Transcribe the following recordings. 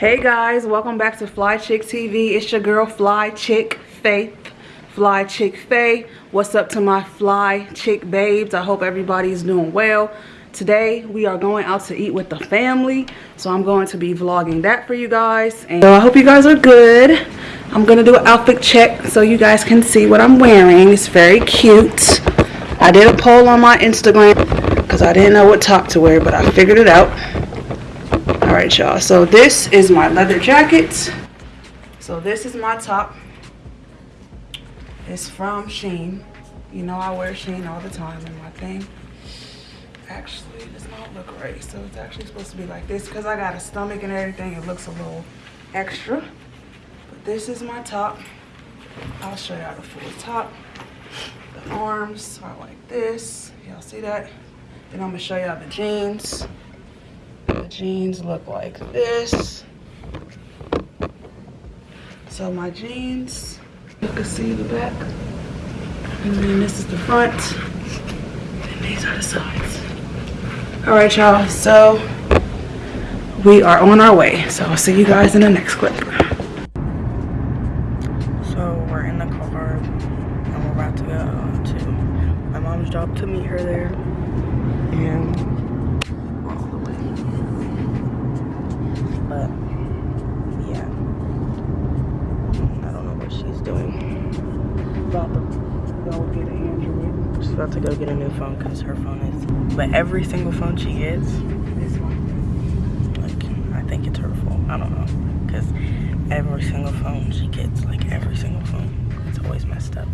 Hey guys, welcome back to Fly Chick TV. It's your girl Fly Chick Faith. Fly Chick Faye. What's up to my Fly Chick babes? I hope everybody's doing well. Today we are going out to eat with the family. So I'm going to be vlogging that for you guys. And so I hope you guys are good. I'm gonna do an outfit check so you guys can see what I'm wearing. It's very cute. I did a poll on my Instagram because I didn't know what top to wear, but I figured it out. Right, y'all. So this is my leather jacket. So this is my top. It's from Shein. You know I wear Shein all the time in my thing. Actually, it does not look right. So it's actually supposed to be like this because I got a stomach and everything. It looks a little extra but this is my top. I'll show y'all the full top. The arms are like this. Y'all see that? Then I'm gonna show y'all the jeans. Jeans look like this. So my jeans, you can see the back. And then this is the front. And these are the sides. All right, y'all. So we are on our way. So I'll see you guys in the next clip. job to meet her there. And we're all the way. But yeah. I don't know what she's doing. About to go get an Android. She's about to go get a new phone because her phone is. But every single phone she gets. Like, I think it's her fault. I don't know. Because every single phone she gets, like every single phone, it's always messed up.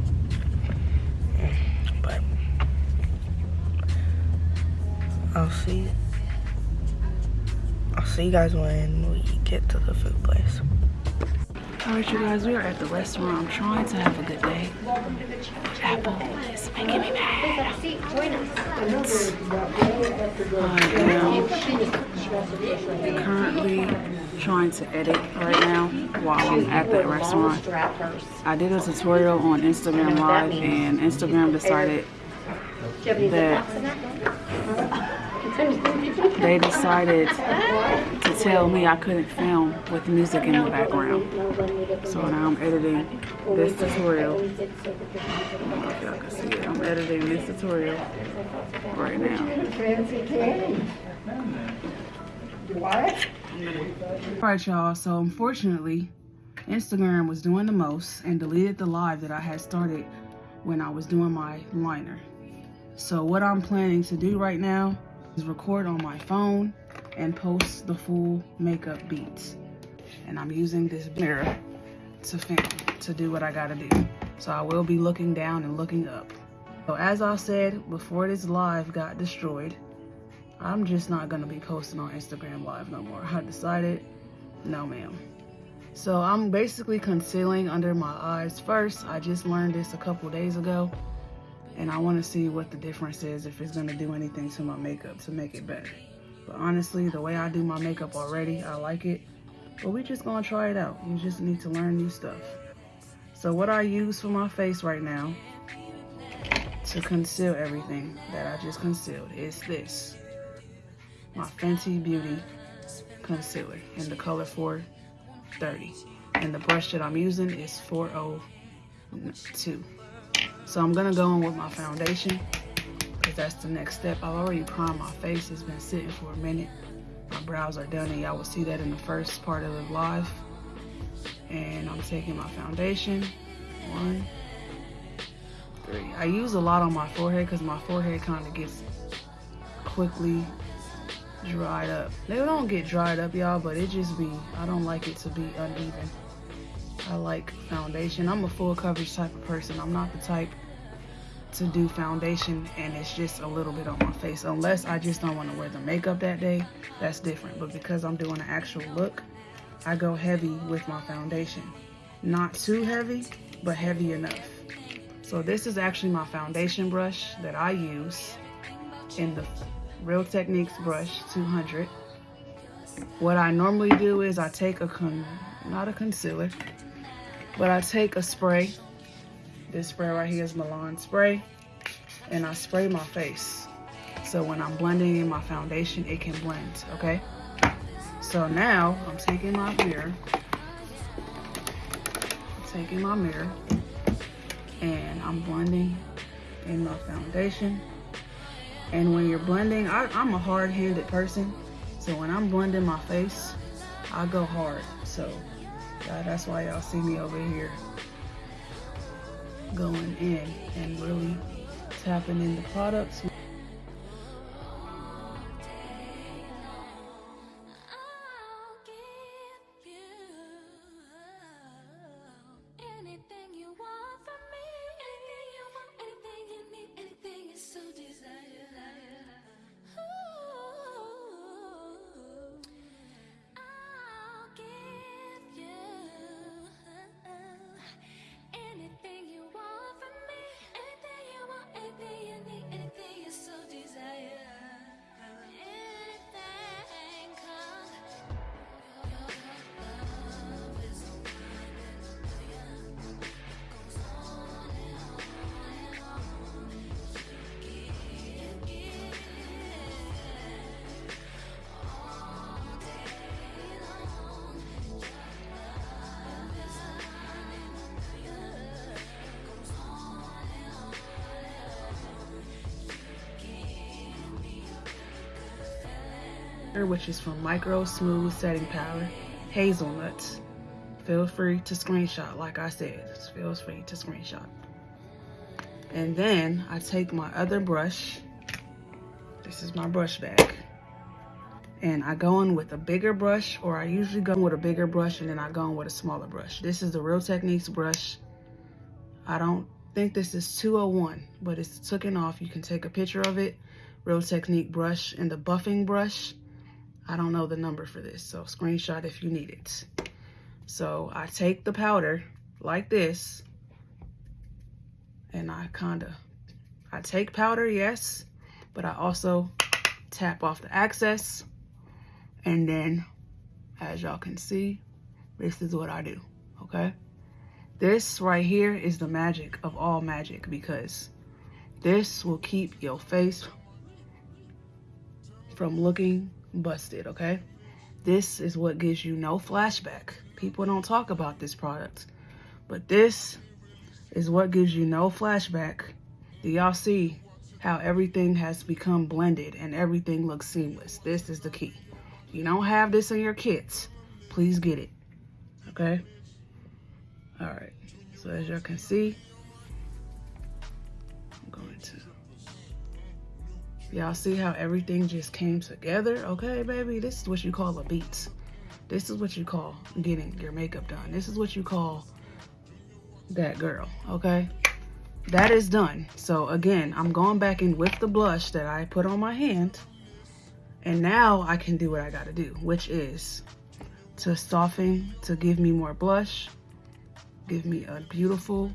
But I'll see I'll see you guys when we get to the food place. Alright you guys, we are at the restaurant. I'm trying to have a good day. Apple I am currently trying to edit right now while I'm at the restaurant. I did a tutorial on Instagram Live and Instagram decided that they decided to tell me I couldn't film with music in the background. So now I'm editing this tutorial. Y'all can see it. I'm editing this tutorial right now. What? Alright y'all, so unfortunately, Instagram was doing the most and deleted the live that I had started when I was doing my liner. So what I'm planning to do right now record on my phone and post the full makeup beats. And I'm using this mirror to film, to do what I gotta do. So I will be looking down and looking up. So as I said, before this live got destroyed, I'm just not gonna be posting on Instagram live no more. I decided, no ma'am. So I'm basically concealing under my eyes first. I just learned this a couple days ago and I want to see what the difference is if it's going to do anything to my makeup to make it better. But honestly, the way I do my makeup already, I like it. But we just going to try it out. You just need to learn new stuff. So what I use for my face right now to conceal everything that I just concealed is this. My Fenty Beauty concealer in the color 430. And the brush that I'm using is 402. So I'm gonna go in with my foundation because that's the next step. I've already primed my face. It's been sitting for a minute. My brows are done and y'all will see that in the first part of the live. And I'm taking my foundation. One, three. I use a lot on my forehead because my forehead kind of gets quickly dried up. They don't get dried up, y'all, but it just be, I don't like it to be uneven. I like foundation. I'm a full coverage type of person. I'm not the type to do foundation and it's just a little bit on my face. Unless I just don't want to wear the makeup that day, that's different. But because I'm doing an actual look, I go heavy with my foundation. Not too heavy, but heavy enough. So this is actually my foundation brush that I use in the Real Techniques brush 200. What I normally do is I take a, con not a concealer, but I take a spray. This spray right here is Milani spray. And I spray my face. So when I'm blending in my foundation, it can blend, okay? So now I'm taking my mirror, taking my mirror, and I'm blending in my foundation. And when you're blending, I, am a hard-handed person. So when I'm blending my face, I go hard. So yeah, that's why y'all see me over here going in and really tapping in the which is from Micro Smooth Setting Powder, Hazelnuts. Feel free to screenshot, like I said, feel free to screenshot. And then I take my other brush, this is my brush bag, and I go in with a bigger brush, or I usually go in with a bigger brush and then I go in with a smaller brush. This is the Real Techniques brush. I don't think this is 201, but it's taken off. You can take a picture of it. Real Technique brush and the buffing brush. I don't know the number for this, so screenshot if you need it. So I take the powder like this, and I kind of, I take powder, yes, but I also tap off the excess, and then, as y'all can see, this is what I do, okay? This right here is the magic of all magic because this will keep your face from looking busted, okay? This is what gives you no flashback. People don't talk about this product, but this is what gives you no flashback. Do y'all see how everything has become blended and everything looks seamless? This is the key. You don't have this in your kits, please get it, okay? All right, so as y'all can see, Y'all see how everything just came together? Okay, baby, this is what you call a beat. This is what you call getting your makeup done. This is what you call that girl, okay? That is done. So again, I'm going back in with the blush that I put on my hand. And now I can do what I gotta do, which is to soften, to give me more blush, give me a beautiful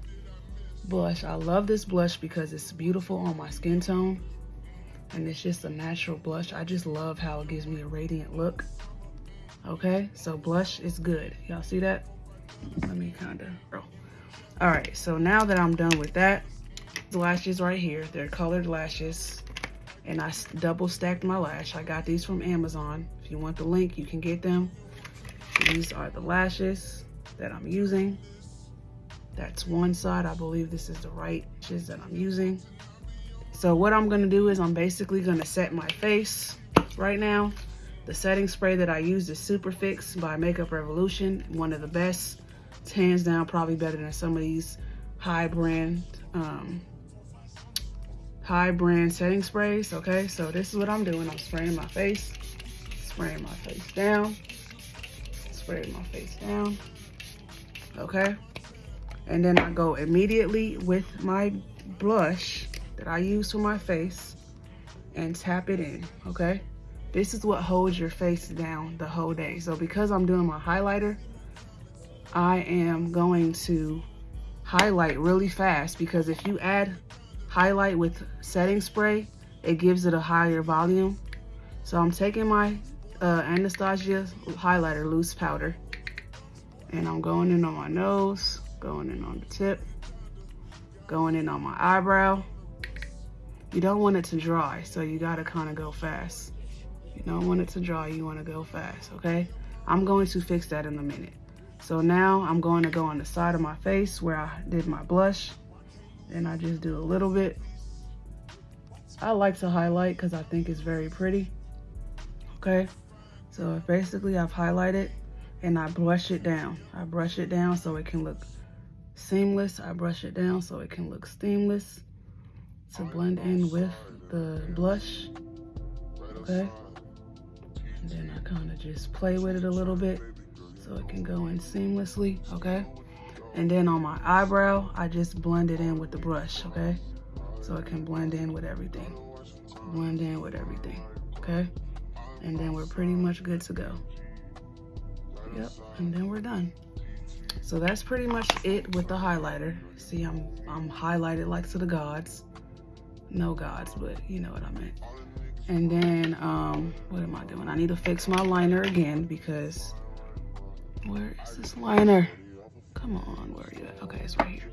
blush. I love this blush because it's beautiful on my skin tone and it's just a natural blush. I just love how it gives me a radiant look. Okay, so blush is good. Y'all see that? Let me kind of, oh. All right, so now that I'm done with that, the lashes right here, they're colored lashes. And I double stacked my lash. I got these from Amazon. If you want the link, you can get them. These are the lashes that I'm using. That's one side. I believe this is the right lashes that I'm using. So what I'm gonna do is I'm basically gonna set my face right now. The setting spray that I use is Superfix by Makeup Revolution, one of the best. It's hands down probably better than some of these high brand um, high brand setting sprays, okay? So this is what I'm doing. I'm spraying my face, spraying my face down, spraying my face down, okay? And then I go immediately with my blush that I use for my face and tap it in, okay? This is what holds your face down the whole day. So because I'm doing my highlighter, I am going to highlight really fast because if you add highlight with setting spray, it gives it a higher volume. So I'm taking my uh, Anastasia highlighter loose powder and I'm going in on my nose, going in on the tip, going in on my eyebrow, you don't want it to dry, so you gotta kind of go fast. You don't want it to dry, you wanna go fast, okay? I'm going to fix that in a minute. So now I'm going to go on the side of my face where I did my blush. And I just do a little bit. I like to highlight because I think it's very pretty. Okay. So basically I've highlighted and I brush it down. I brush it down so it can look seamless. I brush it down so it can look seamless to blend in with the blush. Okay. And then I kind of just play with it a little bit so it can go in seamlessly, okay? And then on my eyebrow, I just blend it in with the brush, okay? So it can blend in with everything. Blend in with everything, okay? And then we're pretty much good to go. Yep, and then we're done. So that's pretty much it with the highlighter. See, I'm, I'm highlighted like to the gods. No gods, but you know what I meant. And then, um, what am I doing? I need to fix my liner again because where is this liner? Come on, where are you at? Okay, it's right here.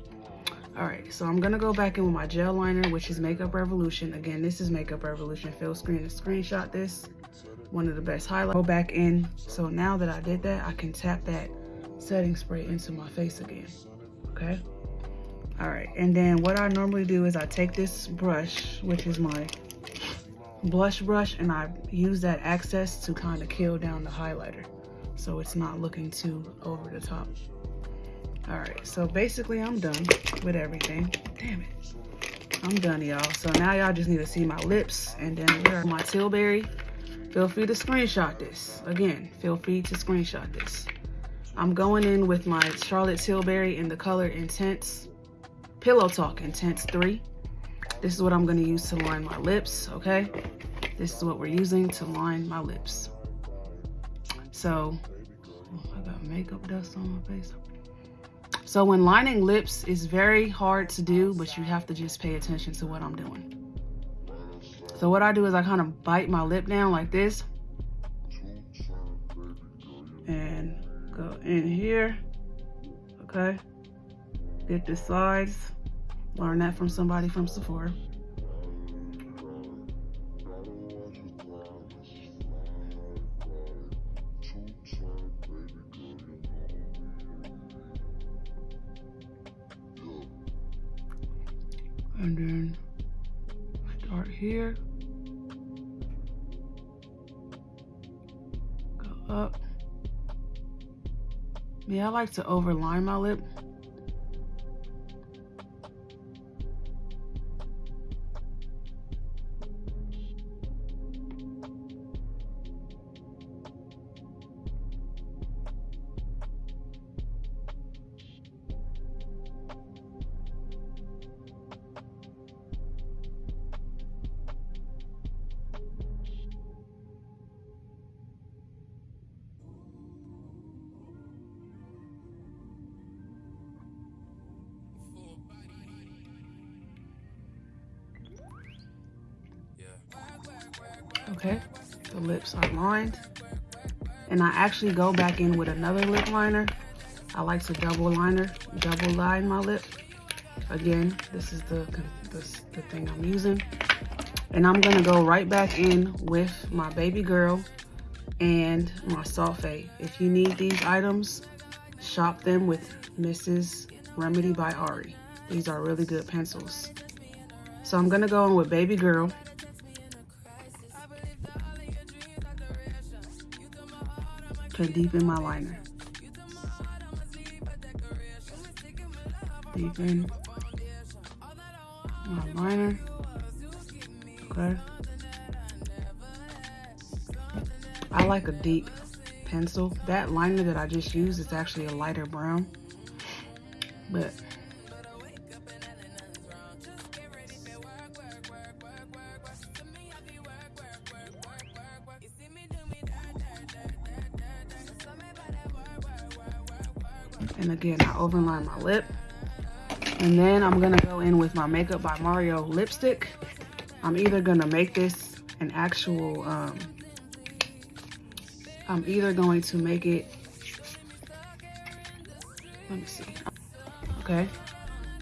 All right, so I'm gonna go back in with my gel liner, which is Makeup Revolution. Again, this is Makeup Revolution. Fill screen to screenshot this. One of the best highlights. Go back in. So now that I did that, I can tap that setting spray into my face again, okay? All right, and then what I normally do is I take this brush, which is my blush brush, and I use that access to kind of kill down the highlighter so it's not looking too over the top. All right, so basically I'm done with everything. Damn it. I'm done, y'all. So now y'all just need to see my lips and then here are my Tilbury. Feel free to screenshot this. Again, feel free to screenshot this. I'm going in with my Charlotte Tilbury in the color Intense, Pillow Talk Intense 3. This is what I'm gonna use to line my lips, okay? This is what we're using to line my lips. So, oh, I got makeup dust on my face. So when lining lips is very hard to do, but you have to just pay attention to what I'm doing. So what I do is I kind of bite my lip down like this. And go in here, okay? Get the sides. Learn that from somebody from Sephora. and then start here go up yeah I like to overline my lip lined. And I actually go back in with another lip liner. I like to double liner, double line my lip. Again, this is the, the, the thing I'm using. And I'm gonna go right back in with my baby girl and my sulfate. If you need these items, shop them with Mrs. Remedy by Ari. These are really good pencils. So I'm gonna go in with baby girl to deepen my liner. Deepen my liner. Okay. I like a deep pencil. That liner that I just used is actually a lighter brown. But And again, I overline my lip. And then I'm gonna go in with my Makeup by Mario lipstick. I'm either gonna make this an actual, um, I'm either going to make it, let me see. Okay,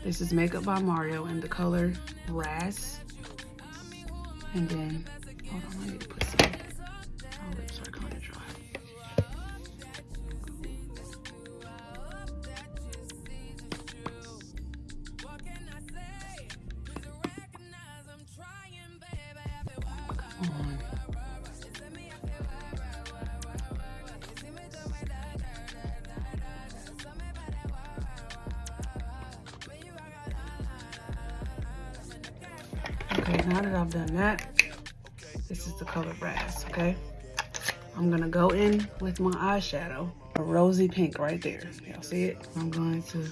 this is Makeup by Mario in the color Raz. And then, on. Okay, now that I've done that, this is the color brass, okay? I'm gonna go in with my eyeshadow, a rosy pink right there. Y'all see it? I'm going to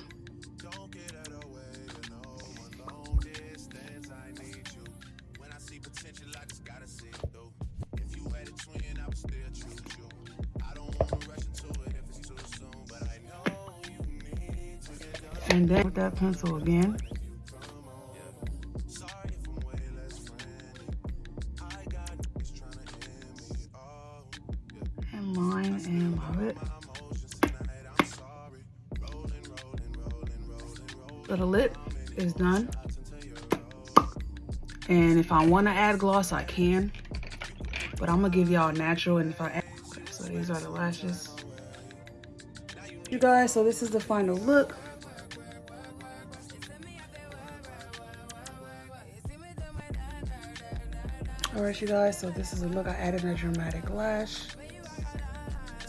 that pencil again. And line and love it. The lip is done. And if I want to add gloss, I can. But I'm going to give y'all natural. And if I add... So these are the lashes. You guys, so this is the final look. Alright you guys, so this is a look. I added a dramatic lash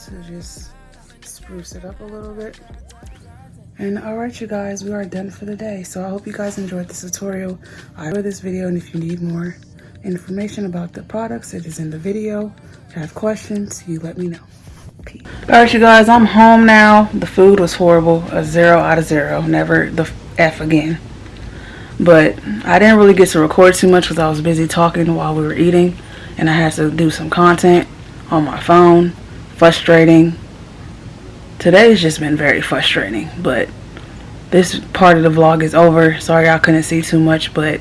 to just spruce it up a little bit. And alright you guys, we are done for the day. So I hope you guys enjoyed this tutorial. I enjoyed this video and if you need more information about the products, it is in the video. If you have questions, you let me know. Peace. Alright you guys, I'm home now. The food was horrible. A zero out of zero. Never the F again. But I didn't really get to record too much because I was busy talking while we were eating. And I had to do some content on my phone. Frustrating. Today's just been very frustrating. But this part of the vlog is over. Sorry I couldn't see too much. But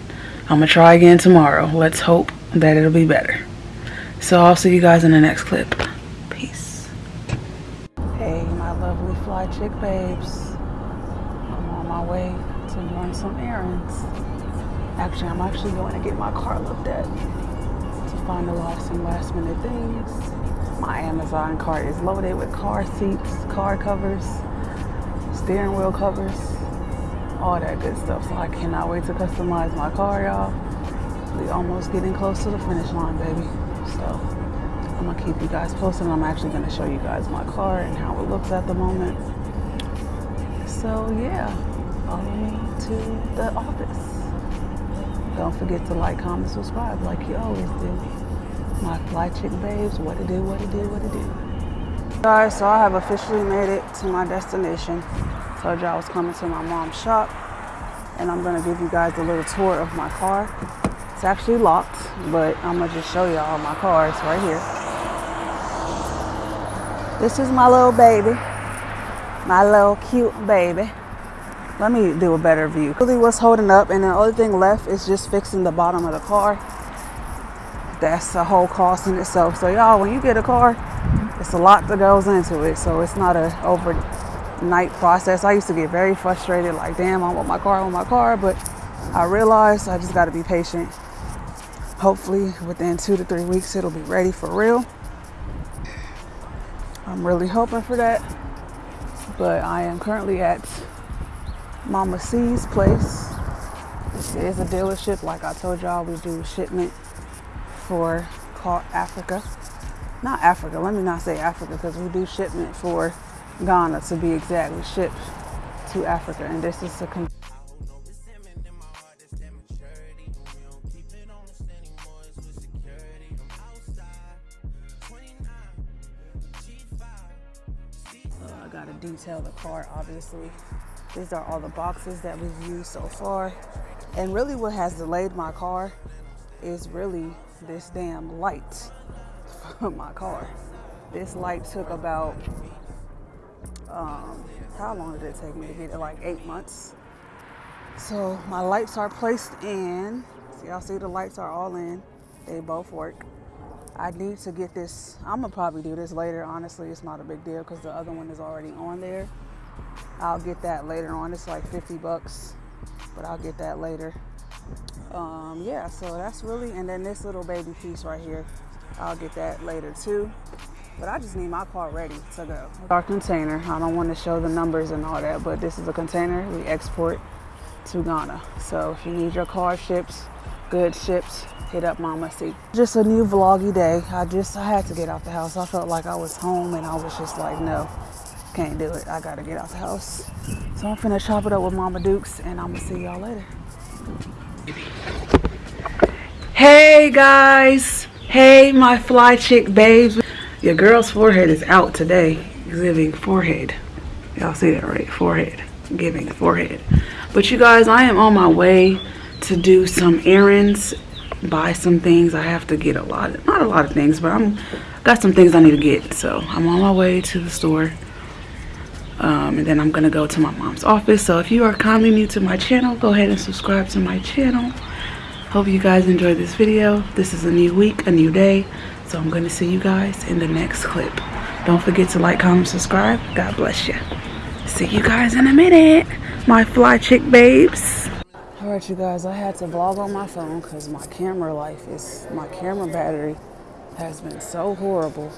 I'm to try again tomorrow. Let's hope that it'll be better. So I'll see you guys in the next clip. Peace. Hey, my lovely fly chick babes. I'm on my way some errands. Actually, I'm actually going to get my car looked at to find a finalize some last minute things. My Amazon cart is loaded with car seats, car covers, steering wheel covers, all that good stuff. So I cannot wait to customize my car, y'all. We almost getting close to the finish line, baby. So I'm gonna keep you guys posted. I'm actually gonna show you guys my car and how it looks at the moment. So yeah me to the office. Don't forget to like, comment, subscribe like you always do. My fly chick babes, what to do, what to do, what to do. Guys, so I have officially made it to my destination. Told you I was coming to my mom's shop. And I'm gonna give you guys a little tour of my car. It's actually locked, but I'm gonna just show y'all my car. It's right here. This is my little baby. My little cute baby let me do a better view. Really what's holding up and the only thing left is just fixing the bottom of the car. That's a whole cost in itself. So y'all when you get a car it's a lot that goes into it. So it's not a overnight process. I used to get very frustrated like damn i want my car i want my car but i realized i just got to be patient. Hopefully within two to three weeks it'll be ready for real. I'm really hoping for that but i am currently at Mama C's place. This is a dealership. Like I told y'all, we do shipment for called Africa. Not Africa. Let me not say Africa because we do shipment for Ghana to be exact. We ship to Africa. And this is a uh, I gotta detail the car obviously these are all the boxes that we've used so far. And really what has delayed my car is really this damn light for my car. This light took about, um, how long did it take me to get it? Like eight months. So my lights are placed in. See, y'all see the lights are all in. They both work. I need to get this. I'm gonna probably do this later. Honestly, it's not a big deal because the other one is already on there. I'll get that later on. It's like 50 bucks, but I'll get that later. Um, yeah, so that's really, and then this little baby piece right here, I'll get that later too. But I just need my car ready to go. Our container, I don't want to show the numbers and all that, but this is a container we export to Ghana. So if you need your car shipped, good ships, hit up Mama C. Just a new vloggy day. I just, I had to get out the house. I felt like I was home and I was just like, no, can't do it. I gotta get out the house. So I'm finna chop it up with Mama Dukes and I'm gonna see y'all later. Hey guys. Hey my fly chick babes. Your girl's forehead is out today. Giving forehead. Y'all see that right? Forehead. Giving forehead. But you guys, I am on my way to do some errands. Buy some things. I have to get a lot of, not a lot of things, but I'm got some things I need to get. So I'm on my way to the store. Um, and then I'm gonna go to my mom's office. So if you are kindly new to my channel, go ahead and subscribe to my channel. Hope you guys enjoyed this video. This is a new week, a new day. So I'm gonna see you guys in the next clip. Don't forget to like, comment, subscribe. God bless you. See you guys in a minute, my fly chick babes. All right, you guys, I had to vlog on my phone because my camera life is, my camera battery has been so horrible.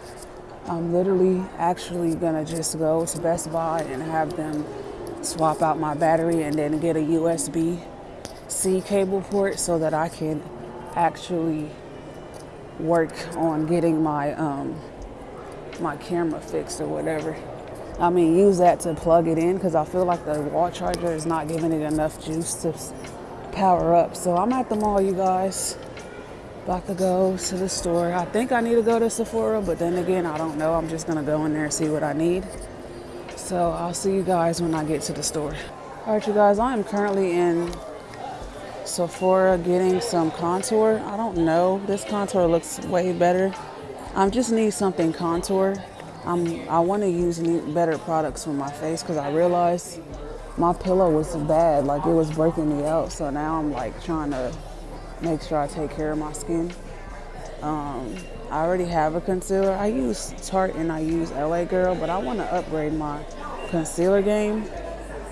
I'm literally actually gonna just go to Best Buy and have them swap out my battery and then get a USB C cable port so that I can actually work on getting my um, my camera fixed or whatever. I mean, use that to plug it in because I feel like the wall charger is not giving it enough juice to power up. So I'm at the mall, you guys. About to go to the store. I think I need to go to Sephora, but then again, I don't know. I'm just gonna go in there and see what I need. So I'll see you guys when I get to the store. All right, you guys, I am currently in Sephora getting some contour. I don't know. This contour looks way better. I just need something contour. I'm, I want to use better products for my face because I realized my pillow was bad. Like it was breaking me out. So now I'm like trying to make sure I take care of my skin. Um, I already have a concealer. I use Tarte and I use LA Girl, but I want to upgrade my concealer game.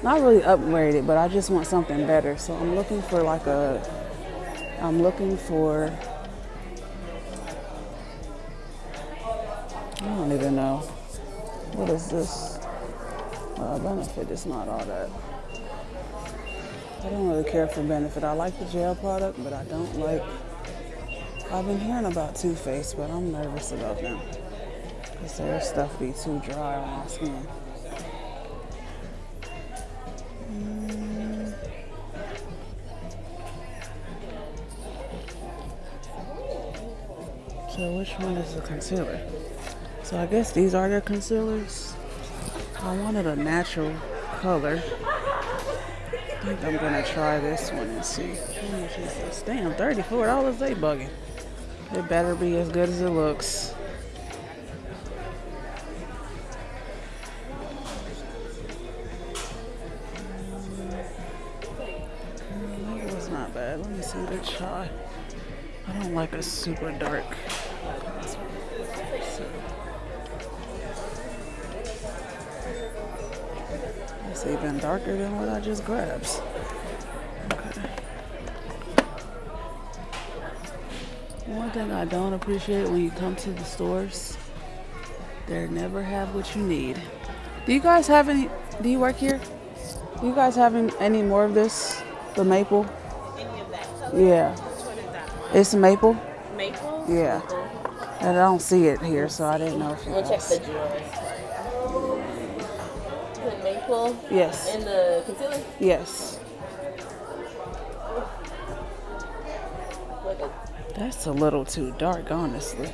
Not really upgrade it, but I just want something better. So I'm looking for like a, I'm looking for, I don't even know. What is this? Uh, benefit is not all that. I don't really care for benefit. I like the gel product, but I don't like. I've been hearing about Too Faced, but I'm nervous about them because their stuff be too dry on my skin. Mm. So which one is the concealer? So I guess these are their concealers. I wanted a natural color I'm gonna try this one and see. Damn, $34, they bugging. It better be as good as it looks. Maybe it's not bad. Let me see the try. I don't like a super I don't appreciate when you come to the stores, they never have what you need. Do you guys have any, do you work here? Do you guys have any more of this? The maple? Any of that? Yeah. It's maple? Maple? Yeah. And I don't see it here, so I didn't know if you We'll check the drawers. maple? Yes. And the concealer? Yes. That's a little too dark, honestly.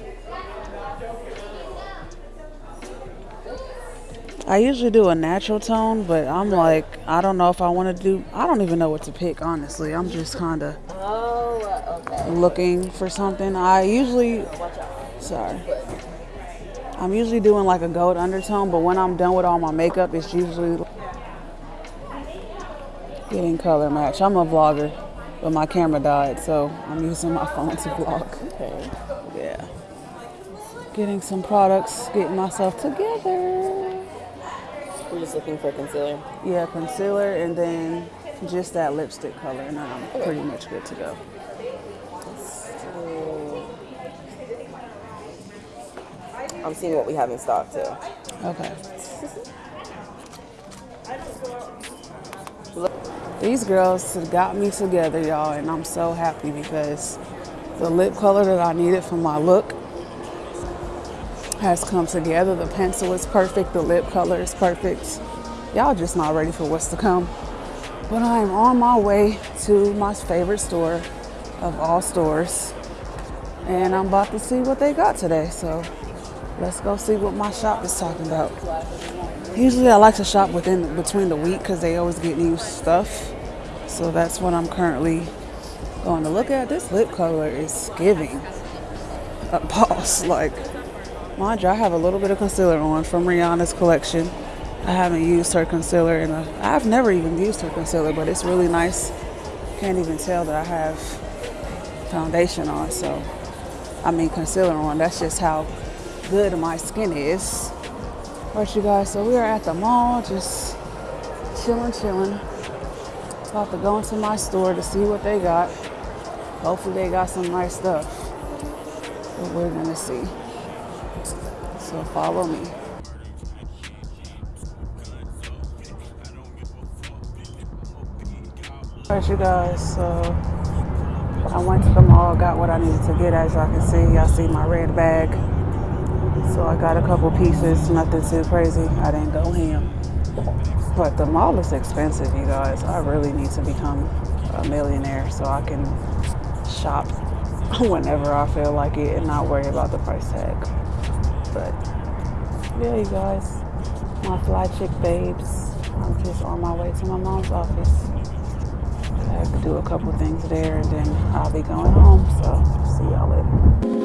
I usually do a natural tone, but I'm like, I don't know if I want to do, I don't even know what to pick, honestly. I'm just kind of oh, okay. looking for something. I usually, sorry. I'm usually doing like a gold undertone, but when I'm done with all my makeup, it's usually getting color match. I'm a vlogger, but my camera died, so I'm using my phone to vlog. Okay. Yeah. Getting some products, getting myself together. We're just looking for concealer. Yeah, concealer and then just that lipstick color, and I'm okay. pretty much good to go. I'm seeing what we have in stock too. Okay. These girls got me together, y'all, and I'm so happy because the lip color that I needed for my look has come together. The pencil is perfect, the lip color is perfect. Y'all just not ready for what's to come. But I'm on my way to my favorite store of all stores, And I'm about to see what they got today. So let's go see what my shop is talking about. Usually I like to shop within between the week because they always get new stuff. So that's what I'm currently going to look at. This lip color is giving a boss. Like, mind you, I have a little bit of concealer on from Rihanna's collection. I haven't used her concealer in a, I've never even used her concealer, but it's really nice. Can't even tell that I have foundation on. So, I mean concealer on. That's just how good my skin is. Alright, you guys, so we are at the mall, just chilling, chilling. About to go into my store to see what they got. Hopefully they got some nice stuff. But we're gonna see. So follow me. Alright you guys, so I went to the mall, got what I needed to get as y'all can see. Y'all see my red bag. So I got a couple pieces, nothing too crazy. I didn't go ham. But the mall is expensive, you guys. I really need to become a millionaire so I can shop whenever I feel like it and not worry about the price tag. But yeah, you guys, my fly chick babes. I'm just on my way to my mom's office. I have to do a couple things there and then I'll be going home. So see y'all later.